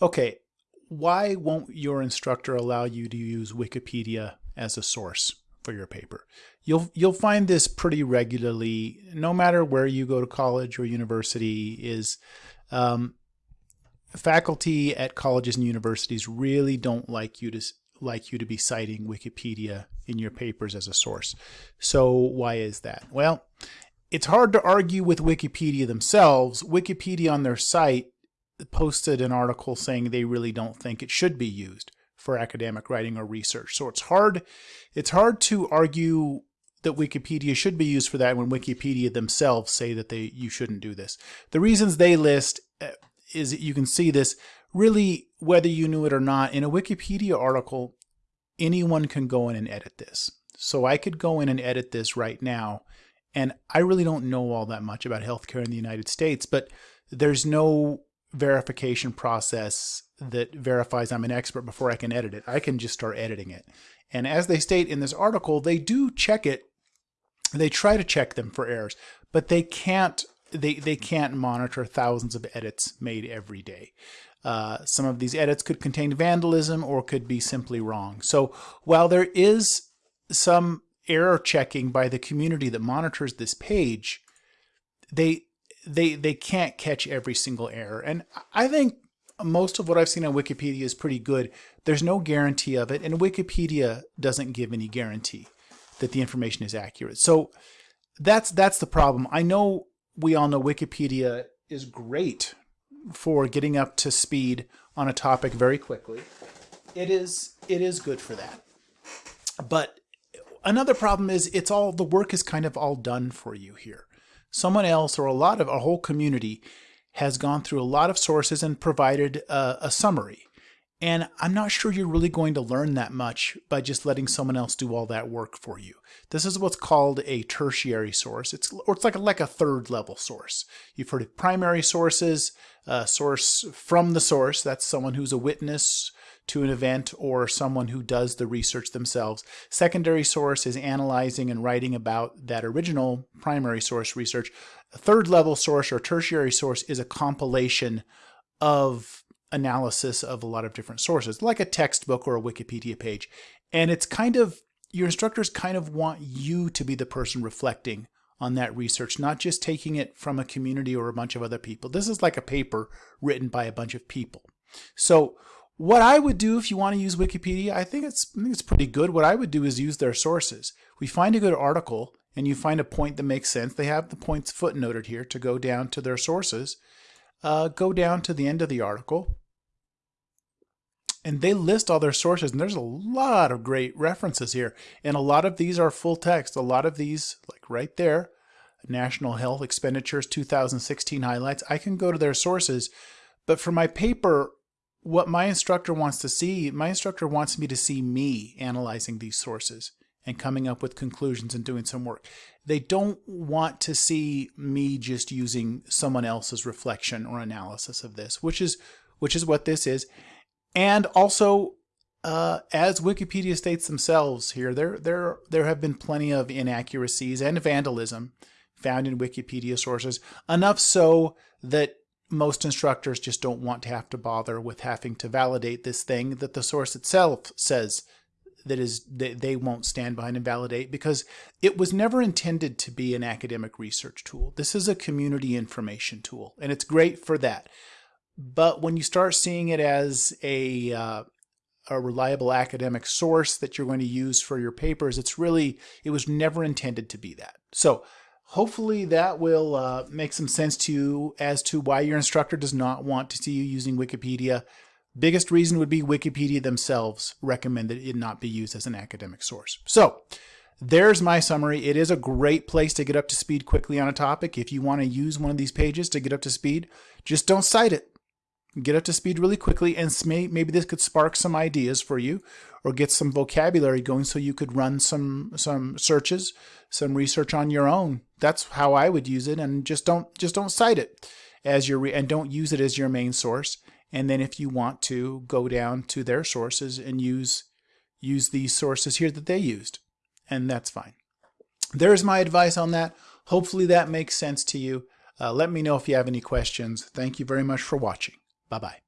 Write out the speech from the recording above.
Okay, why won't your instructor allow you to use Wikipedia as a source for your paper? You'll, you'll find this pretty regularly, no matter where you go to college or university, is um, faculty at colleges and universities really don't like you to like you to be citing Wikipedia in your papers as a source. So why is that? Well, it's hard to argue with Wikipedia themselves. Wikipedia on their site posted an article saying they really don't think it should be used for academic writing or research. So it's hard it's hard to argue that Wikipedia should be used for that when Wikipedia themselves say that they you shouldn't do this. The reasons they list uh, is you can see this really whether you knew it or not in a Wikipedia article anyone can go in and edit this. So I could go in and edit this right now and I really don't know all that much about healthcare in the United States, but there's no verification process that verifies I'm an expert before I can edit it. I can just start editing it. And as they state in this article, they do check it. They try to check them for errors, but they can't they, they can't monitor thousands of edits made every day. Uh, some of these edits could contain vandalism or could be simply wrong. So while there is some error checking by the community that monitors this page, they they they can't catch every single error. And I think most of what I've seen on Wikipedia is pretty good. There's no guarantee of it, and Wikipedia doesn't give any guarantee that the information is accurate. So that's that's the problem. I know we all know Wikipedia is great for getting up to speed on a topic very quickly. It is it is good for that. But another problem is it's all the work is kind of all done for you here. Someone else or a lot of a whole community has gone through a lot of sources and provided a, a summary. And I'm not sure you're really going to learn that much by just letting someone else do all that work for you. This is what's called a tertiary source. It's or it's like a, like a third level source. You've heard of primary sources, a source from the source. That's someone who's a witness to an event or someone who does the research themselves. Secondary source is analyzing and writing about that original primary source research. A third level source or tertiary source is a compilation of analysis of a lot of different sources, like a textbook or a Wikipedia page. And it's kind of, your instructors kind of want you to be the person reflecting on that research, not just taking it from a community or a bunch of other people. This is like a paper written by a bunch of people. So what I would do if you want to use Wikipedia, I think it's I think it's pretty good. What I would do is use their sources. We find a good article and you find a point that makes sense. They have the points footnoted here to go down to their sources. Uh, go down to the end of the article and they list all their sources and there's a lot of great references here and a lot of these are full text a lot of these like right there national health expenditures 2016 highlights i can go to their sources but for my paper what my instructor wants to see my instructor wants me to see me analyzing these sources and coming up with conclusions and doing some work. They don't want to see me just using someone else's reflection or analysis of this which is which is what this is. And also, uh, as Wikipedia states themselves here, there, there, there have been plenty of inaccuracies and vandalism found in Wikipedia sources, enough so that most instructors just don't want to have to bother with having to validate this thing that the source itself says that is that they won't stand behind and validate because it was never intended to be an academic research tool. This is a community information tool and it's great for that. But when you start seeing it as a, uh, a reliable academic source that you're going to use for your papers, it's really, it was never intended to be that. So hopefully that will uh, make some sense to you as to why your instructor does not want to see you using Wikipedia. Biggest reason would be Wikipedia themselves recommend that it not be used as an academic source. So there's my summary. It is a great place to get up to speed quickly on a topic. If you want to use one of these pages to get up to speed, just don't cite it get up to speed really quickly and maybe this could spark some ideas for you or get some vocabulary going so you could run some some searches some research on your own. That's how i would use it and just don't just don't cite it as your and don't use it as your main source. And then if you want to go down to their sources and use use these sources here that they used and that's fine. There's my advice on that. Hopefully that makes sense to you. Uh, let me know if you have any questions. Thank you very much for watching Bye bye.